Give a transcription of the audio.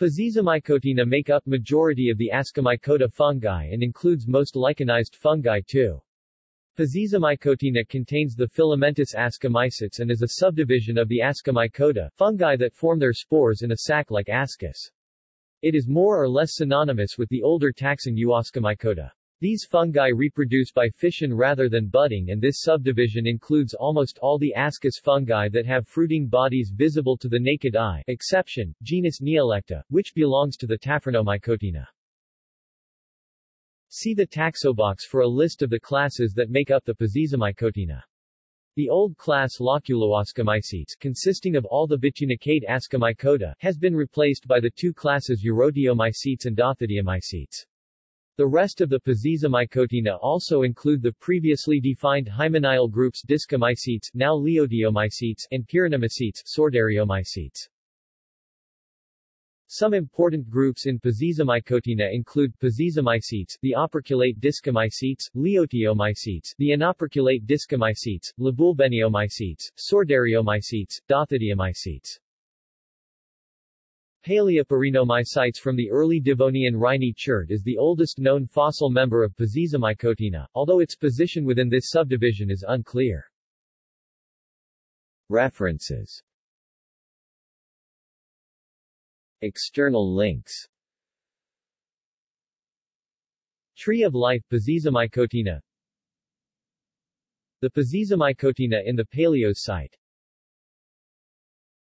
Pezizomycotina make up majority of the Ascomycota fungi and includes most lichenized fungi too. Pezizomycotina contains the filamentous ascomycetes and is a subdivision of the Ascomycota, fungi that form their spores in a sac like ascus. It is more or less synonymous with the older taxon Euascomycota. These fungi reproduce by fission rather than budding and this subdivision includes almost all the ascus fungi that have fruiting bodies visible to the naked eye exception, genus Neolecta, which belongs to the Taphrinomycotina. See the taxobox for a list of the classes that make up the Pezizomycotina. The old class Loculoascomycetes, consisting of all the bitunicate Ascomycota, has been replaced by the two classes Eurotiomycetes and Dothideomycetes. The rest of the Pezizomycotina also include the previously defined hymeneal groups Discomycetes, now Leotiomycetes, and Pyrenomycetes, Sordariomycetes. Some important groups in Pezizomycotina include Pezizomycetes, the operculate Discomycetes, Leotiomycetes, the inoperculate Discomycetes, Laboulbeniomycetes, Sordariomycetes, Dothideomycetes. Paleopyrenomycites from the early Devonian Rhynie chert is the oldest known fossil member of Pezizomycotina, although its position within this subdivision is unclear. References External links Tree of Life Pezizomycotina The Pezizomycotina in the Paleos site